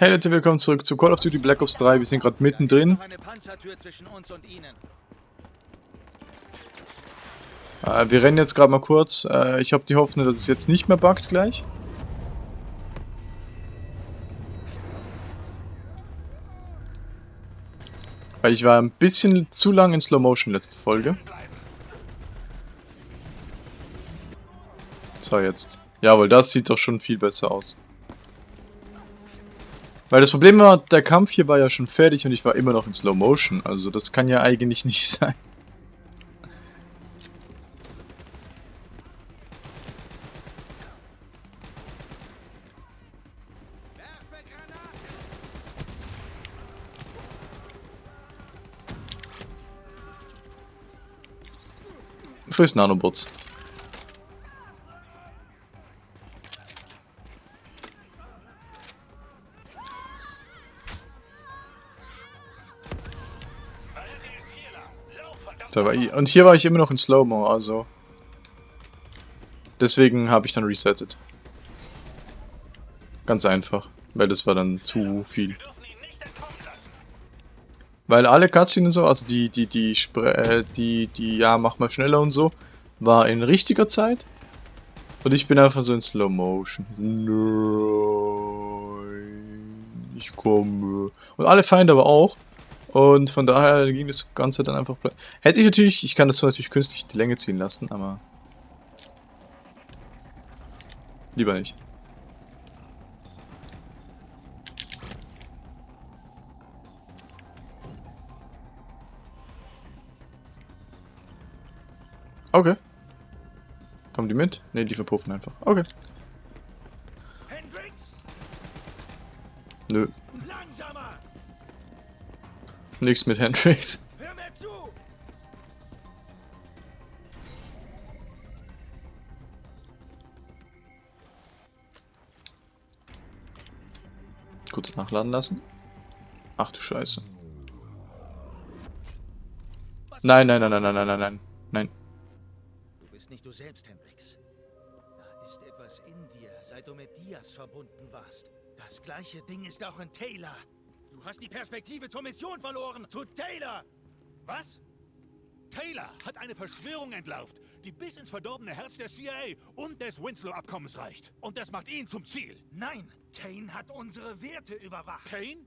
Hey Leute, willkommen zurück zu Call of Duty Black Ops 3. Wir sind gerade mittendrin. Äh, wir rennen jetzt gerade mal kurz. Äh, ich habe die Hoffnung, dass es jetzt nicht mehr buggt gleich. Weil ich war ein bisschen zu lang in Slow Motion letzte Folge. So, jetzt. Jawohl, das sieht doch schon viel besser aus. Weil das Problem war, der Kampf hier war ja schon fertig und ich war immer noch in Slow Motion. Also das kann ja eigentlich nicht sein. Friss Nanobots. Und hier war ich immer noch in Slow-Mo, also... Deswegen habe ich dann resettet. Ganz einfach. Weil das war dann zu viel. Weil alle Cutscenes so, also die, die, die, äh, die, die, ja, mach mal schneller und so, war in richtiger Zeit. Und ich bin einfach so in Slow Motion. Nein, ich komme. Und alle Feinde aber auch. Und von daher ging das Ganze dann einfach... Hätte ich natürlich, ich kann das so natürlich künstlich die Länge ziehen lassen, aber... Lieber nicht. Okay. Kommen die mit? Ne, die verpuffen einfach. Okay. Nö. Nichts mit Hendrix. Hör mir zu! Kurz nachladen lassen. Ach du Scheiße. Nein, nein, nein, nein, nein, nein, nein, nein. Nein. Du bist nicht du selbst, Hendrix. Da ist etwas in dir, seit du mit Diaz verbunden warst. Das gleiche Ding ist auch in Taylor. Du hast die Perspektive zur Mission verloren. Zu Taylor. Was? Taylor hat eine Verschwörung entlarvt, die bis ins verdorbene Herz der CIA und des Winslow-Abkommens reicht. Und das macht ihn zum Ziel. Nein, Kane hat unsere Werte überwacht. Kane?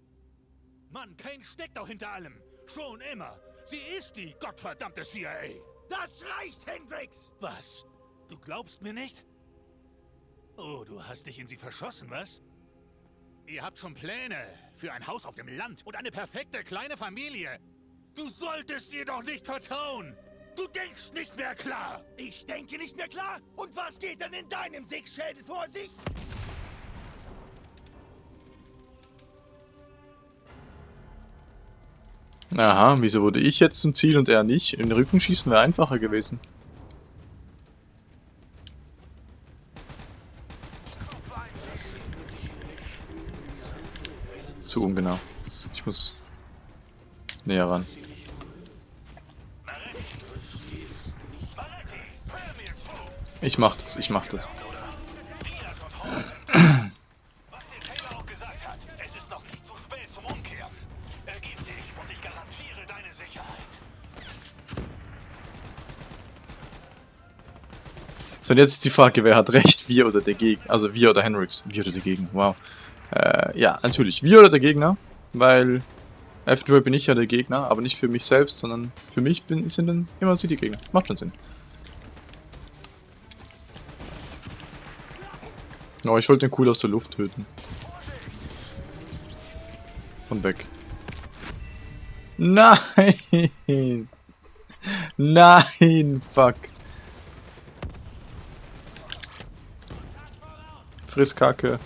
Mann, Kane steckt auch hinter allem. Schon immer. Sie ist die gottverdammte CIA. Das reicht, Hendrix! Was? Du glaubst mir nicht? Oh, du hast dich in sie verschossen, was? Ihr habt schon Pläne für ein Haus auf dem Land und eine perfekte kleine Familie. Du solltest ihr doch nicht vertrauen. Du denkst nicht mehr klar. Ich denke nicht mehr klar? Und was geht dann in deinem Dickschädel vor sich? Aha, wieso wurde ich jetzt zum Ziel und er nicht? In den Rücken schießen wäre einfacher gewesen. Zu ungenau. Ich muss näher ran. Ich mach das, ich mach das. So, und jetzt ist die Frage, wer hat recht, wir oder der Gegner? Also wir oder Henrix? Wir oder der Gegner, wow. Äh, ja, natürlich. Wir oder der Gegner, weil eventuell bin ich ja der Gegner, aber nicht für mich selbst, sondern für mich bin, sind dann immer sie die Gegner. Macht schon Sinn. Oh, ich wollte den cool aus der Luft töten. Und weg. Nein! Nein, fuck. Frisskacke.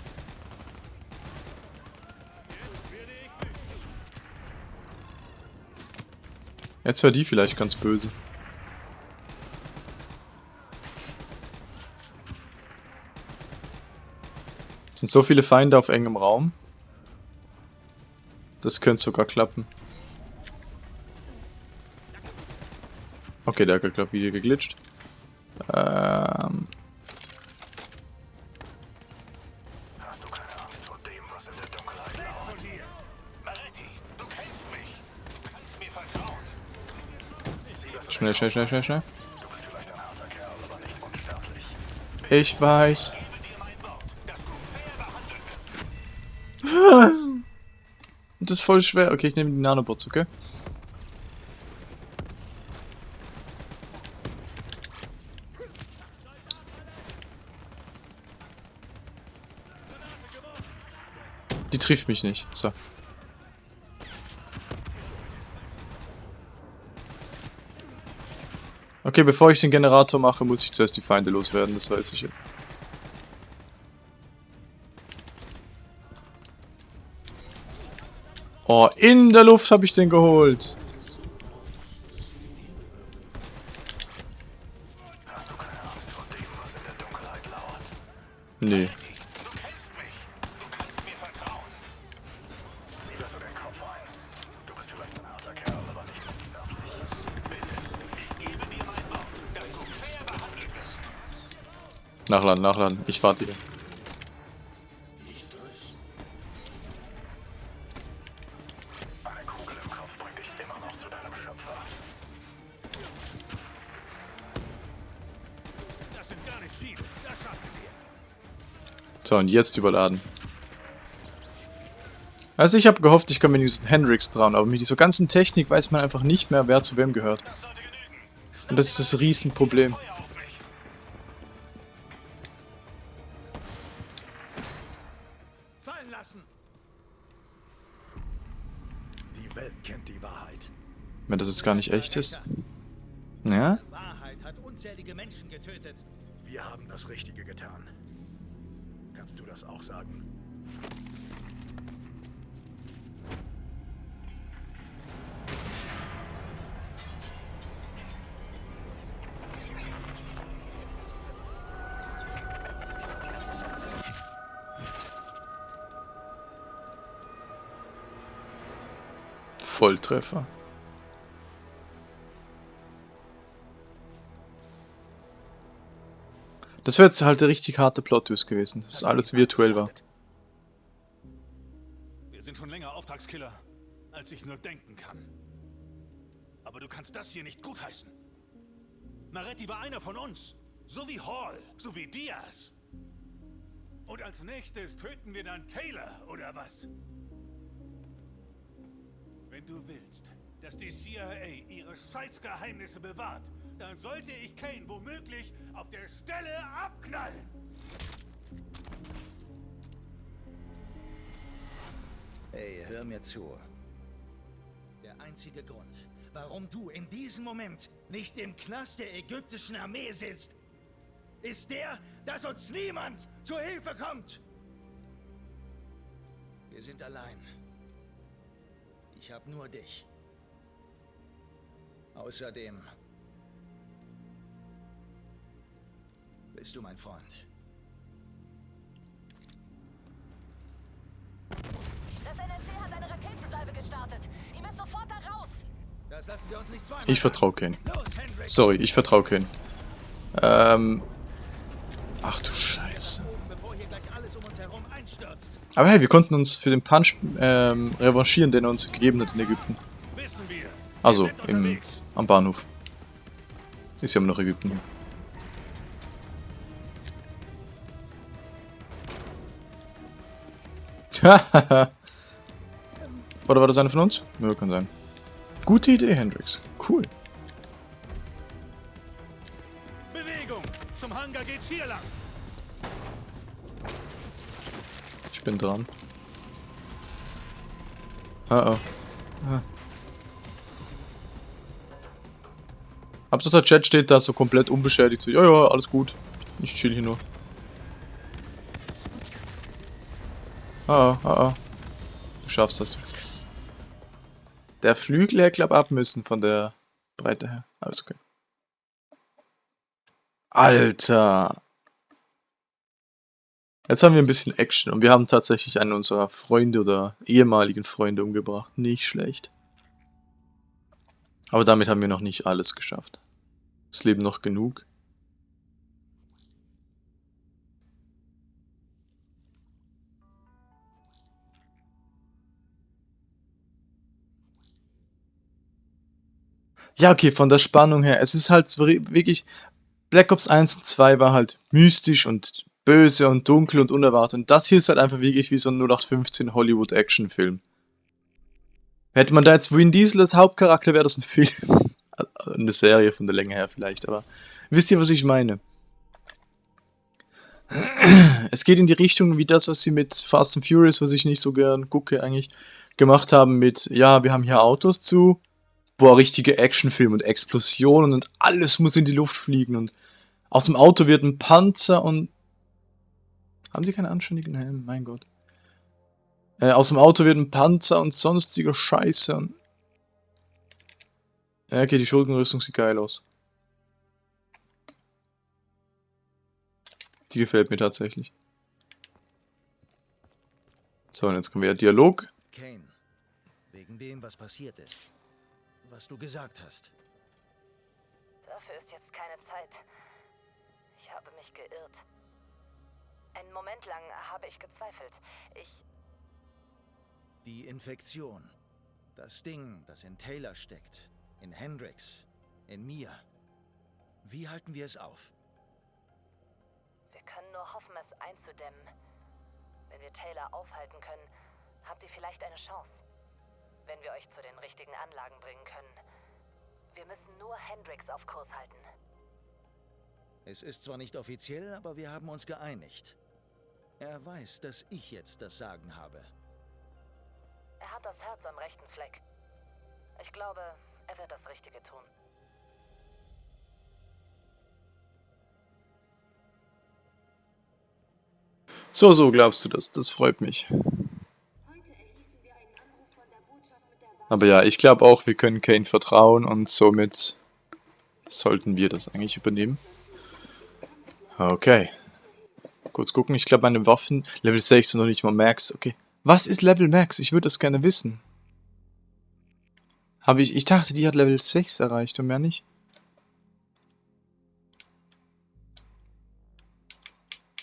Jetzt war die vielleicht ganz böse. Es sind so viele Feinde auf engem Raum. Das könnte sogar klappen. Okay, der hat gerade wieder geglitscht. Ähm, Schnell, schnell, schnell, schnell, schnell. Ich weiß. Das ist voll schwer. Okay, ich nehme die Nanobots, okay? Die trifft mich nicht. So. Okay, bevor ich den Generator mache, muss ich zuerst die Feinde loswerden, das weiß ich jetzt. Oh, in der Luft habe ich den geholt. Nachladen, nachladen. Ich warte hier. Eine Kugel im Kopf bringt dich immer noch zu deinem Schöpfer. Das sind gar nicht viele. Das schaffen wir. So, und jetzt überladen. Also ich habe gehofft, ich komme wenigstens Hendrix dran, aber mit dieser ganzen Technik weiß man einfach nicht mehr, wer zu wem gehört. Und das ist das Riesenproblem. Wenn das jetzt gar nicht echt ist. Ja? Die Wahrheit hat unzählige Menschen getötet. Wir haben das Richtige getan. Kannst du das auch sagen? Volltreffer. Das wäre jetzt halt der richtig harte Plot-Twist gewesen, dass alles virtuell war. Wir sind schon länger Auftragskiller, als ich nur denken kann. Aber du kannst das hier nicht gutheißen. Maretti war einer von uns. So wie Hall, so wie Diaz. Und als nächstes töten wir dann Taylor, oder was? Wenn du willst, dass die CIA ihre Scheißgeheimnisse bewahrt, dann sollte ich Kane womöglich auf der Stelle abknallen. Hey, hör mir zu. Der einzige Grund, warum du in diesem Moment nicht im Knast der ägyptischen Armee sitzt, ist der, dass uns niemand zu Hilfe kommt. Wir sind allein. Ich habe nur dich. Außerdem bist du mein Freund. Das NRC hat eine Raketensalve gestartet. Ihr müsst sofort da raus. Das lassen wir uns nicht zweimal Ich vertraue Hendrix. Sorry, ich vertraue Kane. Ähm. Ach du Scheiße. Aber hey, wir konnten uns für den Punch ähm, revanchieren, den er uns gegeben hat in Ägypten. Also, im, am Bahnhof. Ist ja immer noch Ägypten. Hahaha. Oder war das eine von uns? Ja, kann sein. Gute Idee, Hendrix. Cool. Bewegung! Zum Hangar geht's hier lang. Ich bin dran. Oh oh. Ah. Der Chat steht da so komplett unbeschädigt. So, ja, ja, alles gut. Ich chill hier nur. Ah, ah, ah. Du schaffst das. Der Flügel hätte, glaub ab müssen von der Breite her. Alles okay. Alter. Jetzt haben wir ein bisschen Action und wir haben tatsächlich einen unserer Freunde oder ehemaligen Freunde umgebracht. Nicht schlecht. Aber damit haben wir noch nicht alles geschafft. Es leben noch genug. Ja, okay, von der Spannung her. Es ist halt wirklich. Black Ops 1 und 2 war halt mystisch und böse und dunkel und unerwartet. Und das hier ist halt einfach wirklich wie so ein 0815 Hollywood-Action-Film. Hätte man da jetzt Vin Diesel als Hauptcharakter, wäre das ein Film. Eine Serie von der Länge her vielleicht, aber wisst ihr, was ich meine? Es geht in die Richtung wie das, was sie mit Fast and Furious, was ich nicht so gern gucke eigentlich, gemacht haben mit, ja, wir haben hier Autos zu, boah, richtige Actionfilm und Explosionen und alles muss in die Luft fliegen und aus dem Auto wird ein Panzer und... Haben sie keinen anständigen Helm? Mein Gott. Äh, aus dem Auto wird ein Panzer und sonstiger Scheiße und... Ja, okay, die Schuldenrüstung sieht geil aus. Die gefällt mir tatsächlich. So, und jetzt kommen wir Dialog. Kane, wegen dem, was passiert ist. Was du gesagt hast. Dafür ist jetzt keine Zeit. Ich habe mich geirrt. Einen Moment lang habe ich gezweifelt. Ich. Die Infektion. Das Ding, das in Taylor steckt. In Hendrix. In mir. Wie halten wir es auf? Wir können nur hoffen, es einzudämmen. Wenn wir Taylor aufhalten können, habt ihr vielleicht eine Chance. Wenn wir euch zu den richtigen Anlagen bringen können. Wir müssen nur Hendrix auf Kurs halten. Es ist zwar nicht offiziell, aber wir haben uns geeinigt. Er weiß, dass ich jetzt das Sagen habe. Er hat das Herz am rechten Fleck. Ich glaube, er wird das Richtige tun. So, so glaubst du das. Das freut mich. Aber ja, ich glaube auch, wir können Kane vertrauen und somit sollten wir das eigentlich übernehmen. Okay. Kurz gucken, ich glaube meine Waffen, Level 6 und noch nicht mal Max. Okay. Was ist Level Max? Ich würde das gerne wissen. Habe ich, ich dachte, die hat Level 6 erreicht und mehr nicht.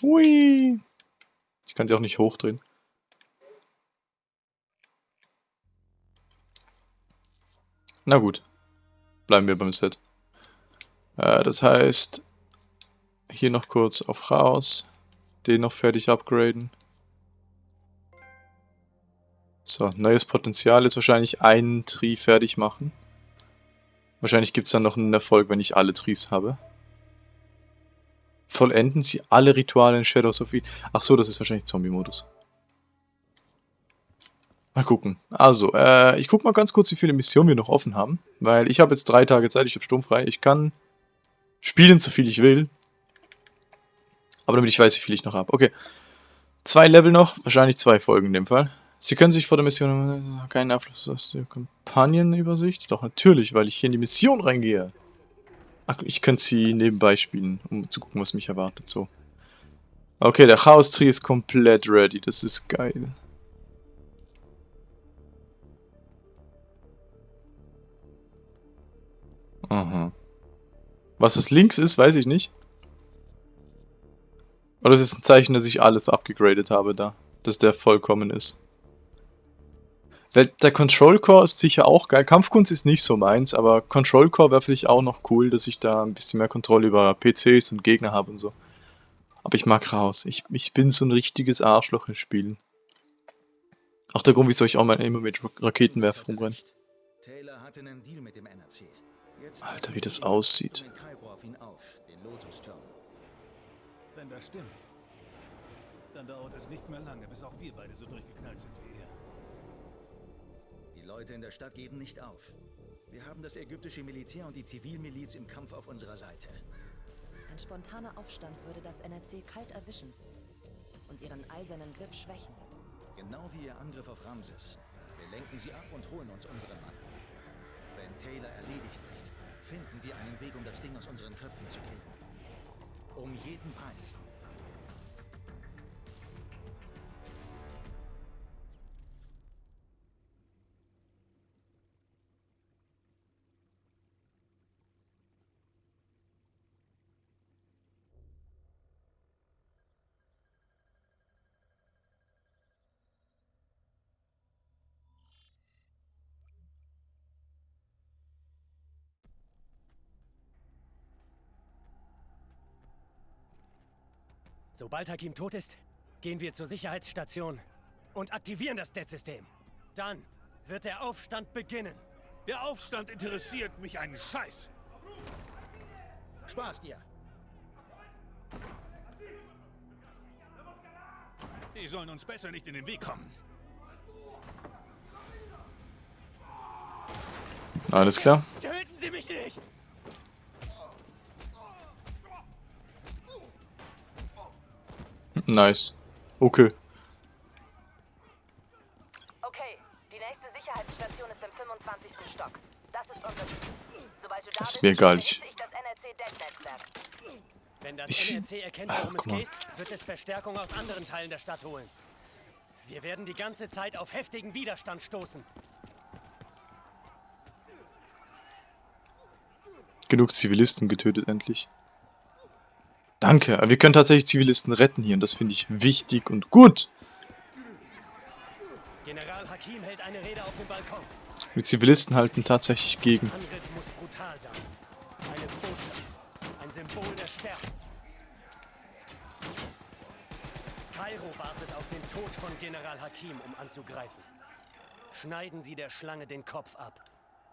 Hui. Ich kann die auch nicht hochdrehen. Na gut. Bleiben wir beim Set. Äh, das heißt, hier noch kurz auf raus. Den noch fertig upgraden. So, neues Potenzial ist wahrscheinlich einen Tree fertig machen. Wahrscheinlich gibt es dann noch einen Erfolg, wenn ich alle Trees habe. Vollenden Sie alle Rituale in Shadows of Eden. Ach so, das ist wahrscheinlich Zombie-Modus. Mal gucken. Also, äh, ich guck mal ganz kurz, wie viele Missionen wir noch offen haben. Weil ich habe jetzt drei Tage Zeit, ich habe sturmfrei. Ich kann spielen, so viel ich will. Aber damit ich weiß, wie viel ich noch habe. Okay. Zwei Level noch, wahrscheinlich zwei Folgen in dem Fall. Sie können sich vor der Mission äh, keinen Einfluss auf die Kampagnenübersicht. Doch natürlich, weil ich hier in die Mission reingehe. Ach, ich könnte sie nebenbei spielen, um zu gucken, was mich erwartet. So. Okay, der Chaos Tree ist komplett ready. Das ist geil. Aha. Was das links ist, weiß ich nicht. Oder es ist ein Zeichen, dass ich alles abgegradet habe da. Dass der vollkommen ist. Weil Der Control Core ist sicher auch geil. Kampfkunst ist nicht so meins, aber Control Core wäre vielleicht auch noch cool, dass ich da ein bisschen mehr Kontrolle über PCs und Gegner habe und so. Aber ich mag raus. Ich, ich bin so ein richtiges Arschloch in Spielen. Auch der Grund, wieso ich auch mal immer mit Ra- Raketenwerfer er rumrenne. recht. Taylor hatte einen Deal mit dem NRC. Jetzt Alter, wie das sie aussieht. Wenn das stimmt, dann dauert es nicht mehr lange, bis auch wir beide so durchgeknallt sind wie. Die Leute in der Stadt geben nicht auf. Wir haben das ägyptische Militär und die Zivilmiliz im Kampf auf unserer Seite. Ein spontaner Aufstand würde das NRC kalt erwischen und ihren eisernen Griff schwächen. Genau wie ihr Angriff auf Ramses. Wir lenken sie ab und holen uns unseren Mann. Wenn Taylor erledigt ist, finden wir einen Weg, um das Ding aus unseren Köpfen zu kriegen. Um jeden Preis. Sobald Hakim tot ist, gehen wir zur Sicherheitsstation und aktivieren das Dead-System. Dann wird der Aufstand beginnen. Der Aufstand interessiert mich einen Scheiß. Spaß dir. Die sollen uns besser nicht in den Weg kommen. Alles klar. Töten Sie mich nicht! Nice. Okay. Okay, die nächste Sicherheitsstation ist im 25. Stock. Das ist unser Ziel. Sobald du da Das ist bist, mir egal, ich- ich das NRC-Deck-Netzwerk. Wenn das Ich- NRC erkennt, worum es guck mal. geht, wird es Verstärkung aus anderen Teilen der Stadt holen. Wir werden die ganze Zeit auf heftigen Widerstand stoßen. Genug Zivilisten getötet endlich. Danke, wir können tatsächlich Zivilisten retten hier und das finde ich wichtig und gut. General Hakim hält eine Rede auf dem Balkon. Die Zivilisten halten tatsächlich gegen. Angriff muss brutal sein. Eine Botschaft. Ein Symbol der Stärke. Kairo wartet auf den Tod von General Hakim, um anzugreifen. Schneiden Sie der Schlange den Kopf ab.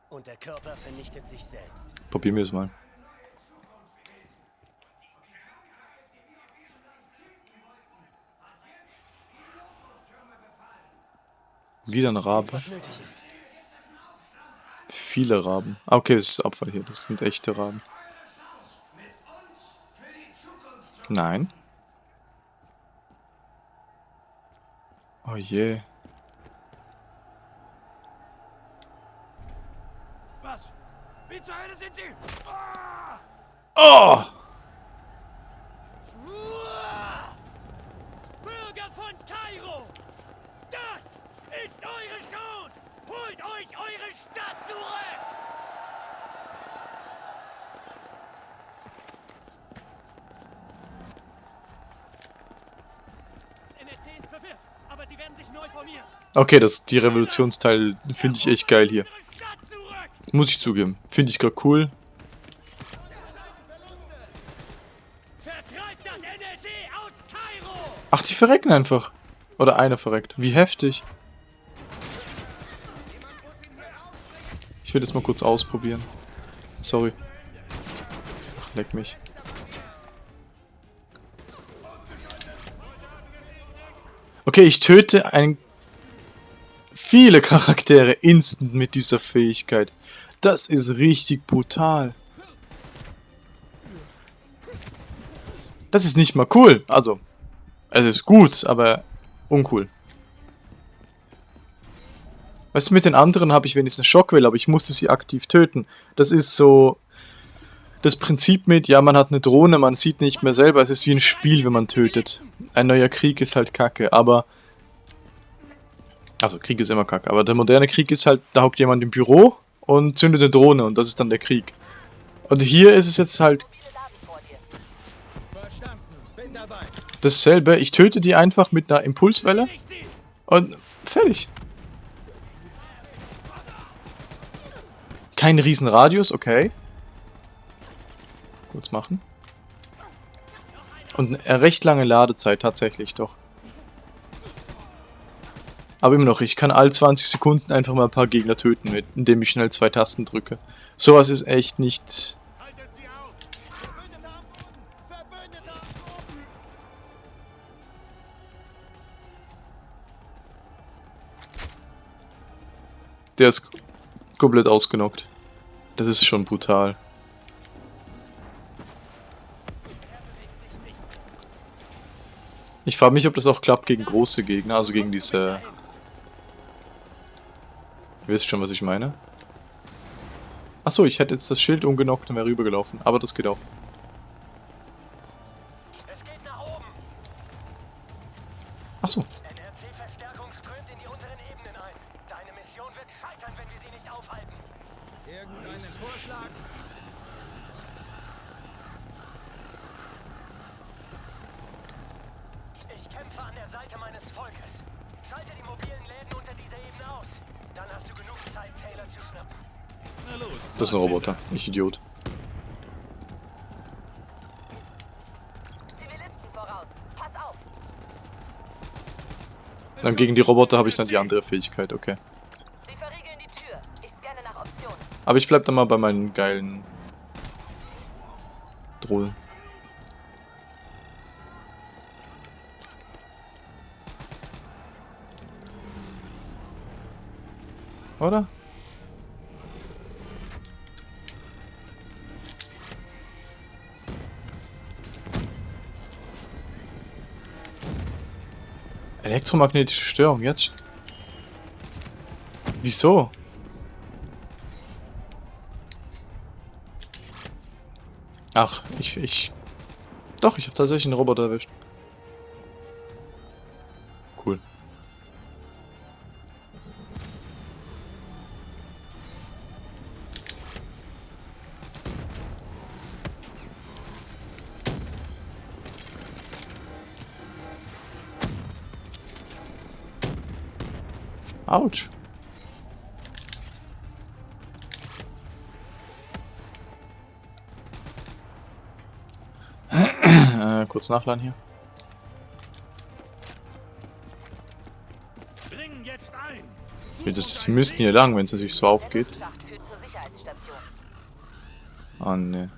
Und der Körper vernichtet sich selbst. Probieren wir es mal. Wieder ein Rabe. Viele Raben. Ah, okay, das ist Abfall hier. Das sind echte Raben. Nein. Oh je. Was? Wie zur Hölle sind Sie? Oh! Bürger von Kairo! Das ist eure Chance! Holt euch eure Stadt zurück! NRC ist verwirrt, aber sie werden sich neu formieren. Okay, das, die Revolutionsteil finde ich echt geil hier. Muss ich zugeben. Finde ich gerade cool. Vertreibt das NRC aus Kairo! Ach, die verrecken einfach. Oder eine verreckt. Wie heftig. Ich will das mal kurz ausprobieren. Sorry. Ach, leck mich. Okay, ich töte ein viele Charaktere instant mit dieser Fähigkeit. Das ist richtig brutal. Das ist nicht mal cool. Also, es ist gut, aber uncool. Weißt du, mit den anderen habe ich wenigstens Schockwelle, aber ich musste sie aktiv töten. Das ist so das Prinzip mit, ja, man hat eine Drohne, man sieht nicht mehr selber, es ist wie ein Spiel, wenn man tötet. Ein neuer Krieg ist halt kacke, aber... Also, Krieg ist immer kacke, aber der moderne Krieg ist halt, da hockt jemand im Büro und zündet eine Drohne und das ist dann der Krieg. Und hier ist es jetzt halt dasselbe, ich töte die einfach mit einer Impulswelle und fertig. Kein Riesenradius, okay. Kurz machen. Und eine recht lange Ladezeit tatsächlich doch. Aber immer noch, ich kann all 20 Sekunden einfach mal ein paar Gegner töten, mit, indem ich schnell zwei Tasten drücke. Sowas ist echt nicht... Der ist komplett ausgenockt. Das ist schon brutal. Ich frage mich, ob das auch klappt gegen große Gegner, also gegen diese... Ihr wisst schon, was ich meine. Achso, ich hätte jetzt das Schild umgenockt und wäre rübergelaufen, aber das geht auch. Es geht nach oben! Achso, Idiot. Dann gegen die Roboter habe ich dann die andere Fähigkeit, okay. Ich Aber ich bleib dann mal bei meinen geilen Drohnen. Oder? Elektromagnetische Störung, jetzt? Wieso? Ach, ich, ich... Doch, ich habe tatsächlich einen Roboter erwischt. Autsch. äh, kurz nachladen hier. Das müssten hier lang, wenn es sich so aufgeht. Ah, ne.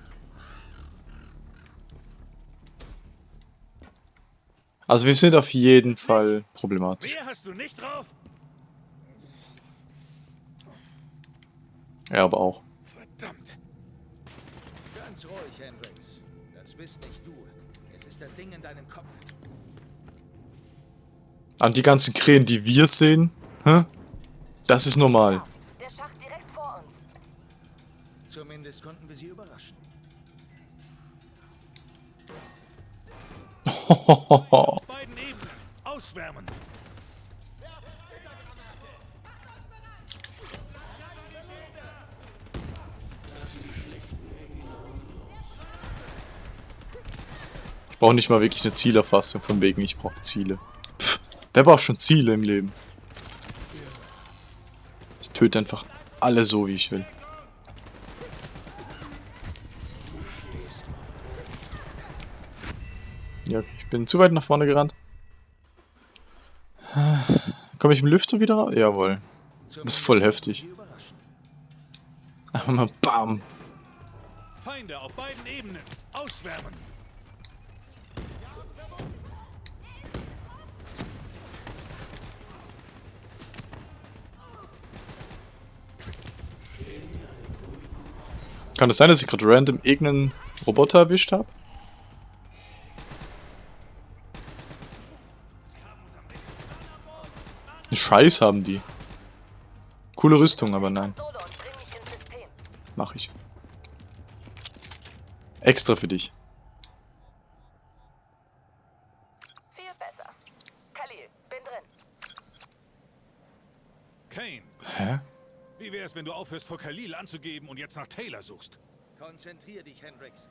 Also wir sind auf jeden Fall problematisch. Mehr hast du nicht drauf? Er aber auch. Verdammt! Ganz ruhig, Hendrix. Das bist nicht du. Es ist das Ding in deinem Kopf. An die ganzen Krähen, die wir sehen, hä? Das ist normal. Der Schacht direkt vor uns. Zumindest konnten wir sie überraschen. Beiden Ebenen. Ausschwärmen. Brauche nicht mal wirklich eine Zielerfassung, von wegen ich brauche Ziele. Pff, wer braucht schon Ziele im Leben? Ich töte einfach alle so, wie ich will. Ja, okay, ich bin zu weit nach vorne gerannt. Komme ich im Lüfter wieder raus? Jawohl. Zumindest voll konnten wir heftig. Einfach mal BAM! Feinde auf beiden Ebenen. Ausschwärmen. Kann es sein, dass ich gerade random irgendeinen Roboter erwischt habe? Scheiß haben die. Coole Rüstung, aber nein. Mach ich. Extra für dich. Viel besser. Khalil, bin drin. Kane, Hä? Wie wär's, wenn du aufhörst, vor Khalil anzugeben und jetzt nach Taylor suchst? Konzentrier dich, Hendrix.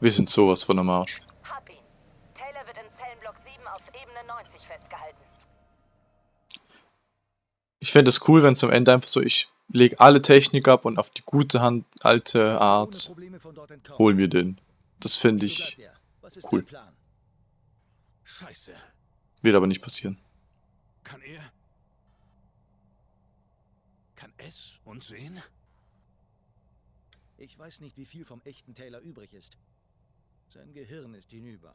Wir sind sowas von am Arsch. Hab ihn. Taylor wird in Zellenblock 7 auf Ebene 90 festgehalten. Ich fände es cool, wenn es am Ende einfach so, ich lege alle Technik ab und auf die gute Hand, alte Art, holen wir den. Das fände ich, bleibt. Was ist cool. Scheiße. wird aber nicht passieren. Kann er? Kann es uns sehen? Ich weiß nicht, wie viel vom echten Taylor übrig ist. Sein Gehirn ist hinüber.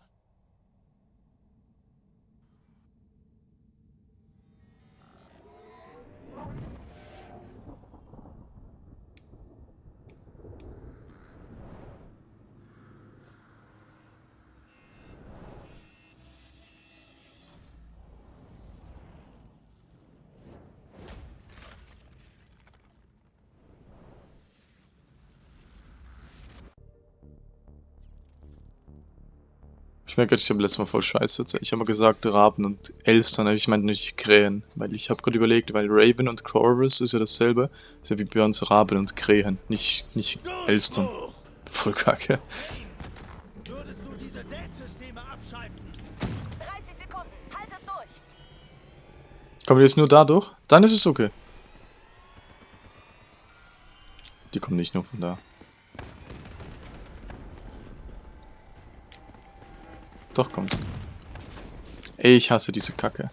Ich merke, ich habe letztes Mal voll Scheiße erzählt. Ich habe mal gesagt Raben und Elstern, aber ich meinte nicht Krähen. Weil ich habe gerade überlegt, weil Raven und Corvus ist ja dasselbe. Ist ja wie bei uns Raben und Krähen, nicht, nicht Elstern. Voll kacke. Würdest du diese Date-Systeme abschalten? 30 Sekunden. Haltet durch. Kommen die jetzt nur dadurch? Dann ist es okay. Die kommen nicht nur von da. Doch, kommt. Ich hasse diese Kacke.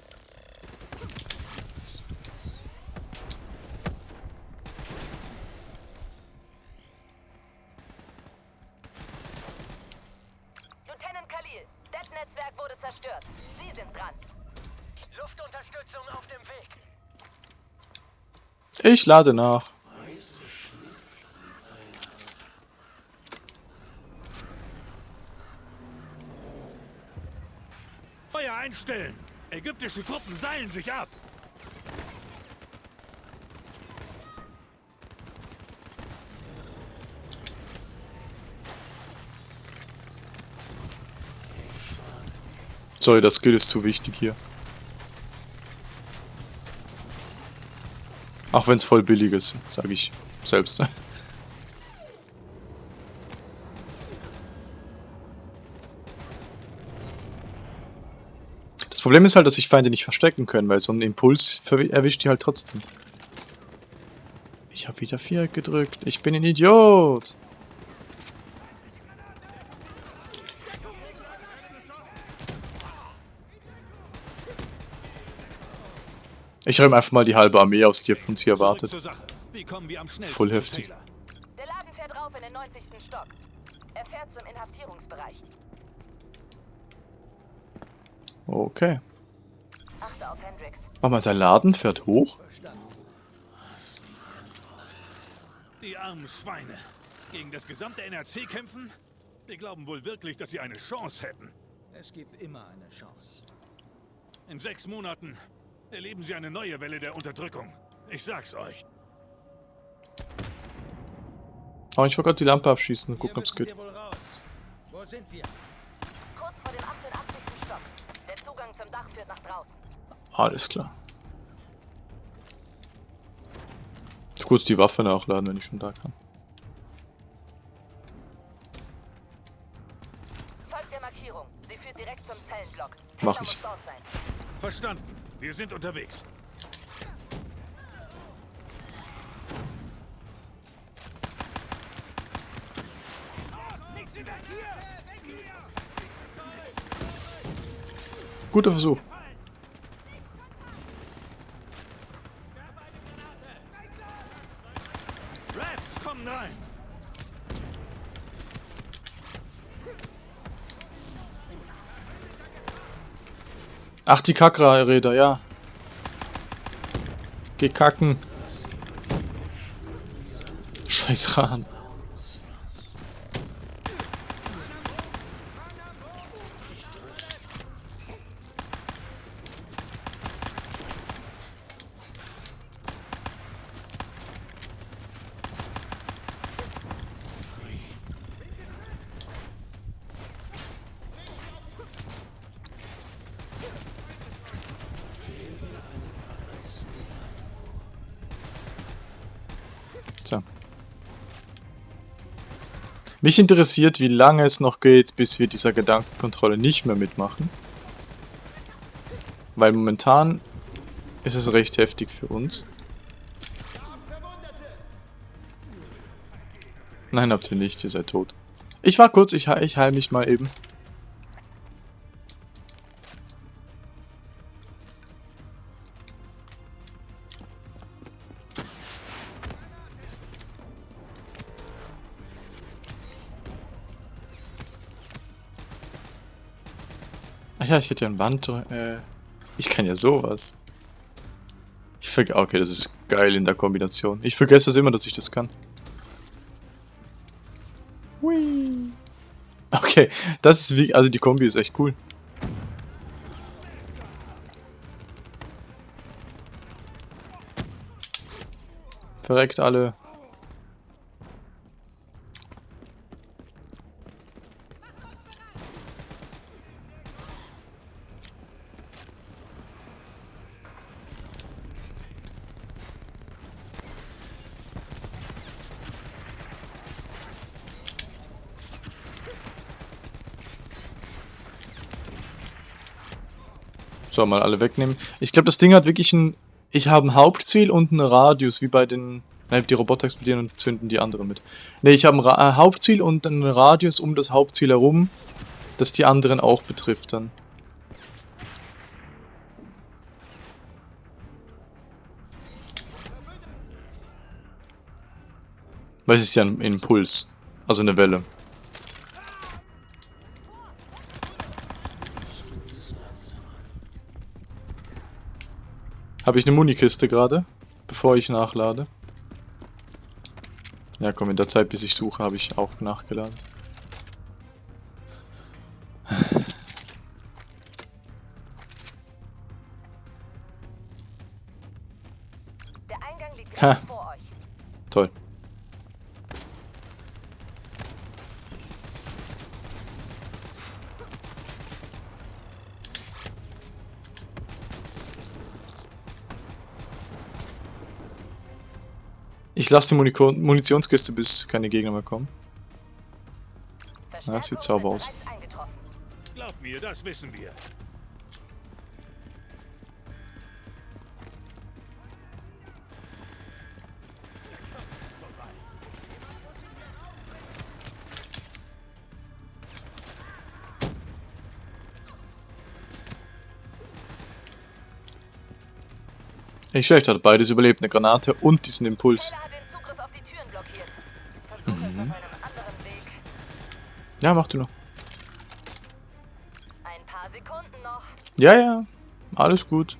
Lieutenant Khalil, das Netzwerk wurde zerstört. Sie sind dran. Luftunterstützung auf dem Weg. Ich lade nach. Seilen sich ab! Sorry, das Skill ist zu wichtig hier. Auch wenn es voll billig ist, sage ich selbst. Problem ist halt, dass sich Feinde nicht verstecken können, weil so ein Impuls erwischt die halt trotzdem. Ich habe wieder Viereck gedrückt. Ich bin ein Idiot. Ich räume einfach mal die halbe Armee aus, die uns hier erwartet. Voll heftig. Der Laden fährt rauf in den 90. Stock. Er fährt zum Inhaftierungsbereich. Okay. Achte auf Hendrix. Warte mal, der Laden fährt hoch? Die armen Schweine. Gegen das gesamte NRC kämpfen? Wir glauben wohl wirklich, dass sie eine Chance hätten. Es gibt immer eine Chance. In sechs Monaten erleben sie eine neue Welle der Unterdrückung. Ich sag's euch. Oh, ich wollte gerade die Lampe abschießen und gucken, ob's geht. wir wohl raus. Wo sind wir? Kurz vor dem 88. Zugang zum Dach führt nach draußen. Alles klar. Ich kurz die Waffe nachladen, wenn ich schon da kann. Folgt der Markierung. Sie führt direkt zum Zellenblock. Mach ich. muss dort sein. Verstanden. Wir sind unterwegs. Guter Versuch. Ach, die Kakra-Räder, ja. Geh kacken. Scheiß Rahn. Mich interessiert, wie lange es noch geht, bis wir dieser Gedankenkontrolle nicht mehr mitmachen. Weil momentan ist es recht heftig für uns. Nein, habt ihr nicht, ihr seid tot. Ich war kurz, ich, heil- ich heil mich mal eben. Ja, ich hätte ja ein Band. Äh, ich kann ja sowas. Ich vergesse. Okay, das ist geil in der Kombination. Ich vergesse es immer, dass ich das kann. Hui. Okay, das ist wie. Also die Kombi ist echt cool. Verreckt alle. So, mal alle wegnehmen. Ich glaube, das Ding hat wirklich ein... Ich habe ein Hauptziel und einen Radius, wie bei den... Nein, die Roboter explodieren und zünden die anderen mit. Ne, ich habe ein Ra äh, Hauptziel und einen Radius um das Hauptziel herum, das die anderen auch betrifft dann. Weil es ist ja ein Impuls. Also eine Welle. Habe ich eine Munikiste gerade, bevor ich nachlade? Ja komm, in der Zeit, bis ich suche, habe ich auch nachgeladen. Der Eingang liegt Ha. vor euch. Toll. Ich lasse die Muniko Munitionskiste, bis keine Gegner mehr kommen. Verstärkung sieht sauber aus. Glaub mir, das wissen wir. Nicht schlecht, hat beides überlebt. Eine Granate und diesen Impuls. Ja, mach du noch. Ein paar Sekunden noch. Ja, ja. Alles gut.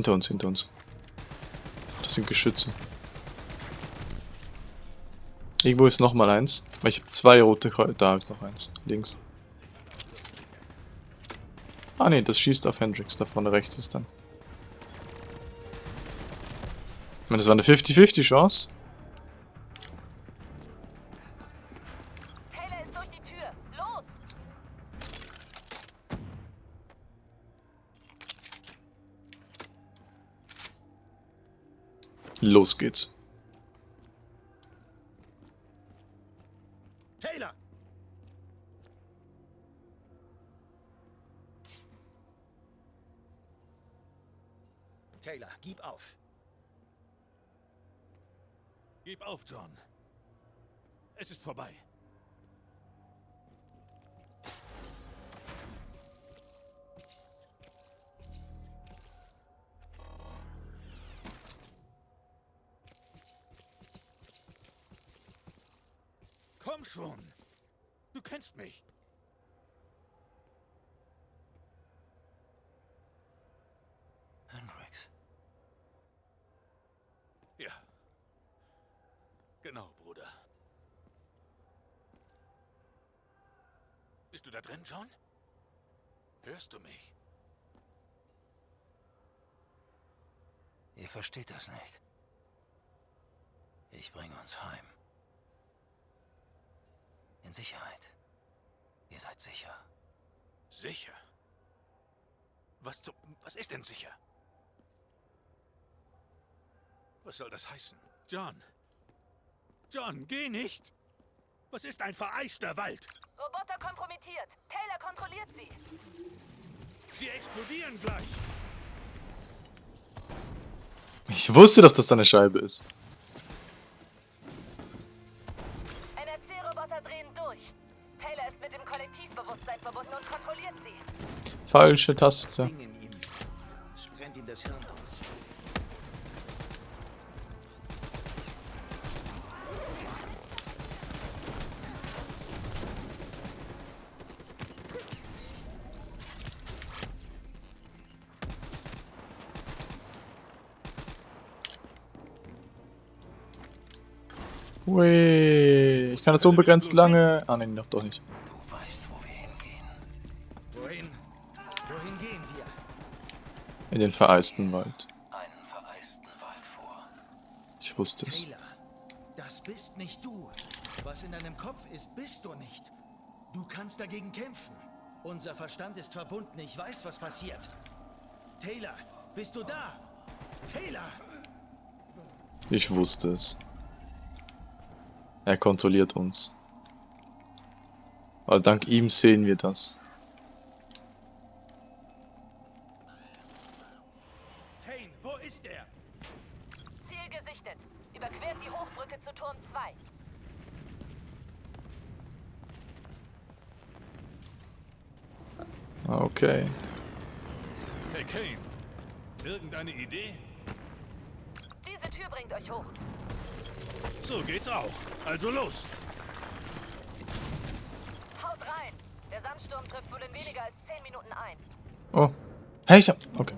Hinter uns, hinter uns. Das sind Geschütze. Irgendwo ist noch mal eins. Weil ich habe zwei rote Kreuze. Da ist noch eins. Links. Ah ne, das schießt auf Hendrix. Da vorne rechts ist dann. Ich meine, das war eine 50-50 Chance. Los geht's. Taylor! Taylor, gib auf. Gib auf, John. Es ist vorbei. Schon. Du kennst mich. Hendrix. Ja. Genau, Bruder. Bist du da drin, John? Hörst du mich? Ihr versteht das nicht. Ich bringe uns heim. In Sicherheit. Ihr seid sicher. Sicher? Was, zum, was ist denn sicher? Was soll das heißen? John! John, geh nicht! Was ist ein vereister Wald? Roboter kompromittiert. Taylor kontrolliert sie. Sie explodieren gleich! Ich wusste doch, dass da eine Scheibe ist. Hirn aus. Ui, ich kann jetzt unbegrenzt lange... Ah, nein, doch, doch nicht. In den vereisten Wald. Einen vereisten Wald vor. Ich wusste es. Taylor, das bist nicht du. Was in deinem Kopf ist, bist du nicht. Du kannst dagegen kämpfen. Unser Verstand ist verbunden. Ich weiß, was passiert. Taylor, bist du da? Taylor! Ich wusste es. Er kontrolliert uns. Aber dank ihm sehen wir das. Kane, wo ist er? Ziel gesichtet. Überquert die Hochbrücke zu Turm 2. Ah, Okay. Hey Kane, irgendeine Idee? Diese Tür bringt euch hoch. So geht's auch. Also los. Haut rein. Der Sandsturm trifft wohl in weniger als 10 Minuten ein. Oh. Hey, ich hab... Okay.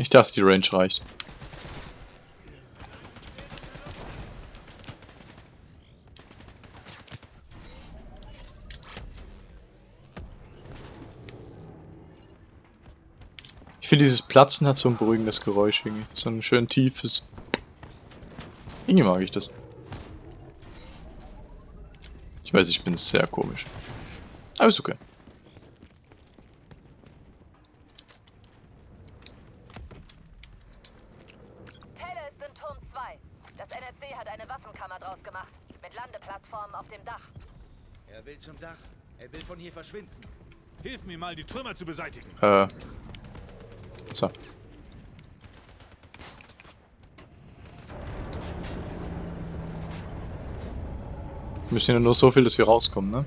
Ich dachte, die Range reicht. Ich finde, dieses Platzen hat so ein beruhigendes Geräusch irgendwie. So ein schön tiefes. Irgendwie mag ich das. Ich weiß, ich bin sehr komisch. Aber ist okay. Taylor ist in Turm 2. Das NRC hat eine Waffenkammer draus gemacht. Mit Landeplattformen auf dem Dach. Er will zum Dach. Er will von hier verschwinden. Hilf mir mal, die Trümmer zu beseitigen. Äh. So. Wir müssen ja nur so viel, dass wir rauskommen, ne?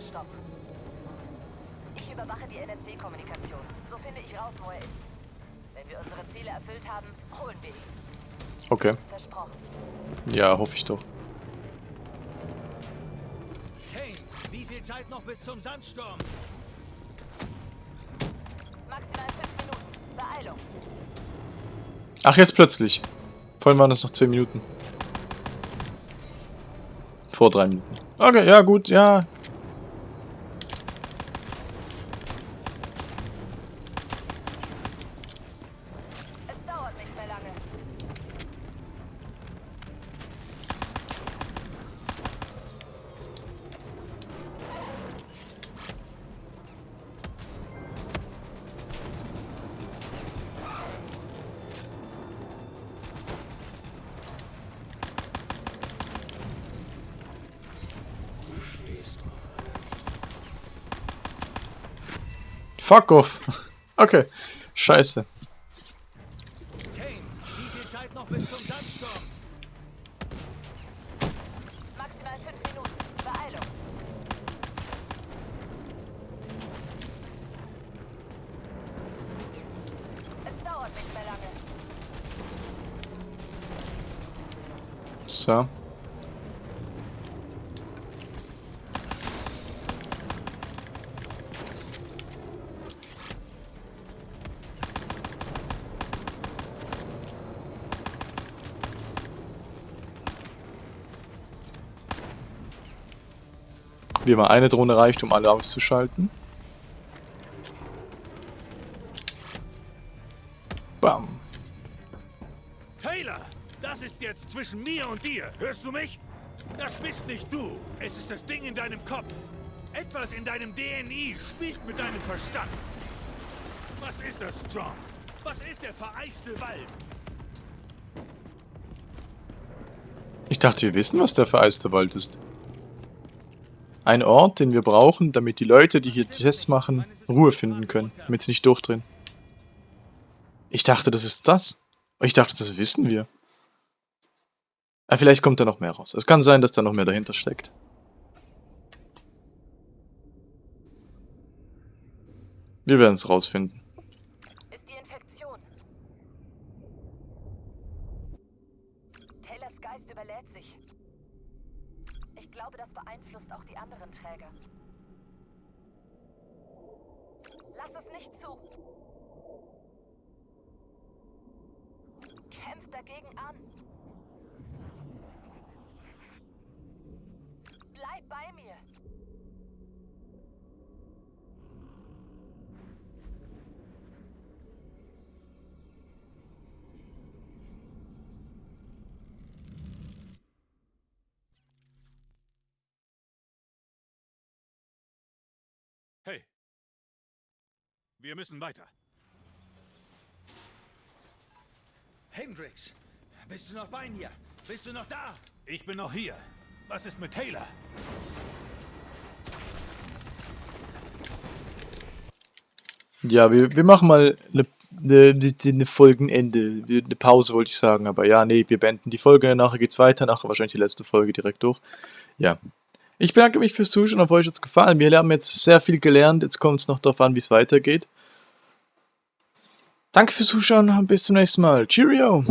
Stoppen. Ich überwache die NRC-Kommunikation. So finde ich raus, wo er ist. Wenn wir unsere Ziele erfüllt haben, holen wir ihn. Okay. Versprochen. Ja, hoffe ich doch. Kane, wie viel Zeit noch bis zum Sandsturm? Maximal fünf Minuten. Beeilung. Ach, jetzt plötzlich. Vorhin waren es noch 10 Minuten. Vor 3 Minuten. Okay, ja gut, ja. Fuck off. Okay. Scheiße. Kane, wie viel Zeit noch bis zum Sandsturm? Maximal fünf Minuten. Beeilung. Es dauert nicht mehr lange. So. Wie immer eine Drohne reicht, um alle auszuschalten. Bam. Taylor, das ist jetzt zwischen mir und dir. Hörst du mich? Das bist nicht du. Es ist das Ding in deinem Kopf. Etwas in deinem DNI spielt mit deinem Verstand. Was ist das, John? Was ist der vereiste Wald? Ich dachte, wir wissen, was der vereiste Wald ist. Ein Ort, den wir brauchen, damit die Leute, die hier Tests machen, Ruhe finden können, damit sie nicht durchdrehen. Ich dachte, das ist das. Ich dachte, das wissen wir. Ah, vielleicht kommt da noch mehr raus. Es kann sein, dass da noch mehr dahinter steckt. Wir werden es rausfinden. Ist die Infektion. Taylors Geist überlädt sich. Ich glaube, das beeinflusst auch die anderen Träger. Lass es nicht zu. Kämpft dagegen an. Bleib bei mir. Hey. Wir müssen weiter. Hendrix, bist du noch bei mir? Bist du noch da? Ich bin noch hier. Was ist mit Taylor? Ja, wir, wir machen mal eine ne, ne Folgenende. Eine Pause wollte ich sagen, aber ja, nee, wir beenden die Folge. Nachher geht's weiter. Nachher wahrscheinlich die letzte Folge direkt durch. Ja. Ich bedanke mich fürs Zuschauen. Auf euch hat's gefallen. Wir haben jetzt sehr viel gelernt. Jetzt kommt es noch darauf an, wie es weitergeht. Danke fürs Zuschauen und bis zum nächsten Mal. Cheerio!